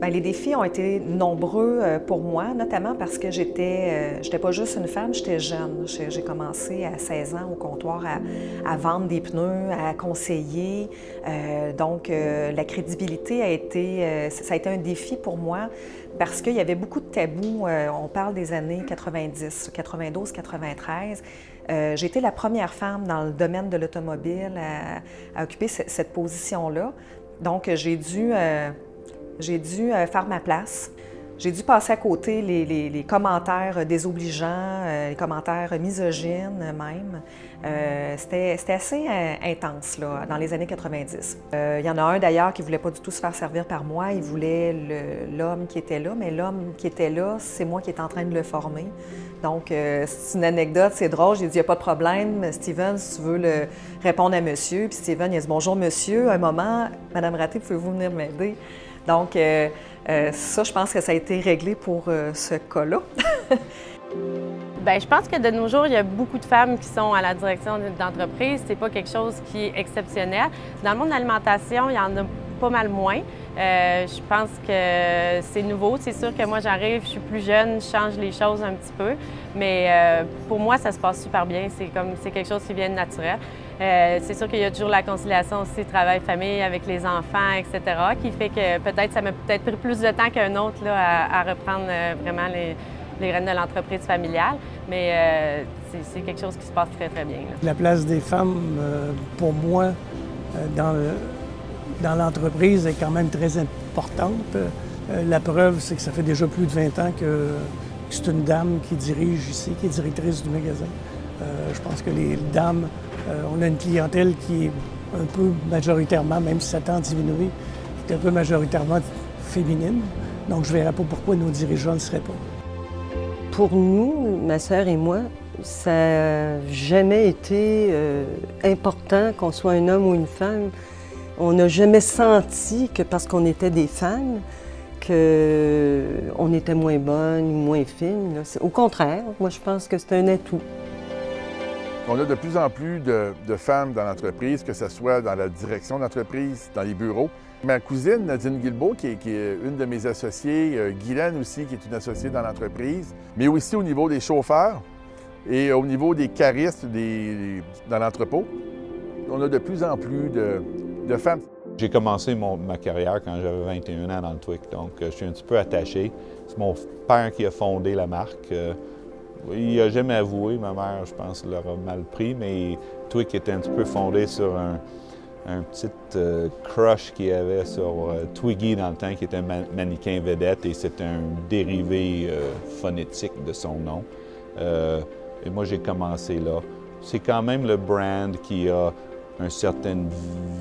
Bien, les défis ont été nombreux euh, pour moi, notamment parce que j'étais euh, j'étais pas juste une femme, j'étais jeune. J'ai commencé à 16 ans au comptoir à, vendre des pneus, à conseiller. Euh, donc, la crédibilité a été, ça a été un défi pour moi parce qu'il y avait beaucoup de tabous. on parle des années 90, 92, 93. J'ai été la première femme dans le domaine de l'automobile à, occuper cette position-là. Donc, j'ai dû j'ai dû euh, faire ma place. J'ai dû passer à côté les, commentaires désobligeants, euh, les commentaires misogynes même. Euh, C'était assez intense là, dans les années 90. Il y en a un d'ailleurs qui ne voulait pas du tout se faire servir par moi. Il voulait l'homme qui était là, mais l'homme qui était là, c'est moi qui étais en train de le former. Donc, c'est une anecdote, c'est drôle. J'ai dit, il n'y a pas de problème, Steven, si tu veux répondre à monsieur. Puis Steven, il a dit, bonjour monsieur, un moment, Madame Raté, pouvez-vous venir m'aider? Donc, euh, euh, ça, je pense que ça a été réglé pour euh, ce cas-là. Bien, je pense que de nos jours, il y a beaucoup de femmes qui sont à la direction d'entreprise. C'est pas quelque chose qui est exceptionnel. Dans le monde de l'alimentation, il y en a pas mal moins. Je pense que c'est nouveau. C'est sûr que moi, j'arrive, je suis plus jeune, je change les choses un petit peu. Mais pour moi, ça se passe super bien. C'est comme c'est quelque chose qui vient de naturel. Euh, c'est sûr qu'il y a toujours la conciliation aussi travail-famille avec les enfants, etc., qui fait que peut-être ça m'a peut-être pris plus de temps qu'un autre là, à, reprendre euh, vraiment les, les rênes de l'entreprise familiale, mais euh, c'est quelque chose qui se passe très, très bien. La place des femmes, pour moi, dans, dans l'entreprise est quand même très importante. la preuve, c'est que ça fait déjà plus de 20 ans que c'est une dame qui dirige ici, qui est directrice du magasin. je pense que les dames euh, on a une clientèle qui est un peu majoritairement, même si ça tend à diminuer, qui est un peu majoritairement féminine. Donc, je ne verrais pas pourquoi nos dirigeants ne seraient pas. Pour nous, ma sœur et moi, ça n'a jamais été euh, important qu'on soit un homme ou une femme. On n'a jamais senti que parce qu'on était des femmes, qu'on était moins bonne ou moins fine. Au contraire, moi je pense que c'est un atout. On a de plus en plus de, femmes dans l'entreprise, que ce soit dans la direction d'entreprise, dans les bureaux. Ma cousine Nadine Guilbeault, qui est, une de mes associées, euh, Guylaine aussi, qui est une associée dans l'entreprise, mais aussi au niveau des chauffeurs et au niveau des caristes dans l'entrepôt. On a de plus en plus de, J'ai commencé ma carrière quand j'avais 21 ans dans le TWIC, donc euh, je suis un petit peu attaché. C'est mon père qui a fondé la marque. Euh, il n'a jamais avoué, ma mère, je pense, l'aura mal pris, mais Twick était un petit peu fondé sur un, petit euh, crush qu'il avait sur Twiggy dans le temps, qui était un mannequin vedette, et c'est un dérivé phonétique de son nom. et moi, j'ai commencé là. C'est quand même le brand qui a une certaine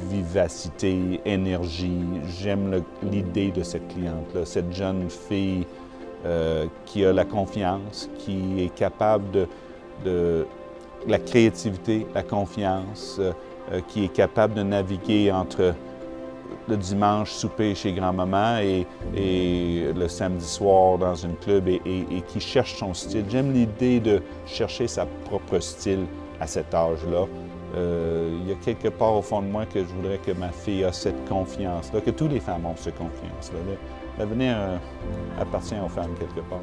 vivacité, énergie. J'aime l'idée de cette cliente-là, cette jeune fille euh, qui a la confiance, qui est capable de, la créativité, la confiance, euh, euh, qui est capable de naviguer entre le dimanche souper chez grand-maman et, le samedi soir dans une club et, qui cherche son style. J'aime l'idée de chercher sa propre style à cet âge-là. Il y a quelque part au fond de moi que je voudrais que ma fille ait cette confiance-là, que toutes les femmes ont cette confiance-là. L'avenir euh, appartient aux femmes quelque part.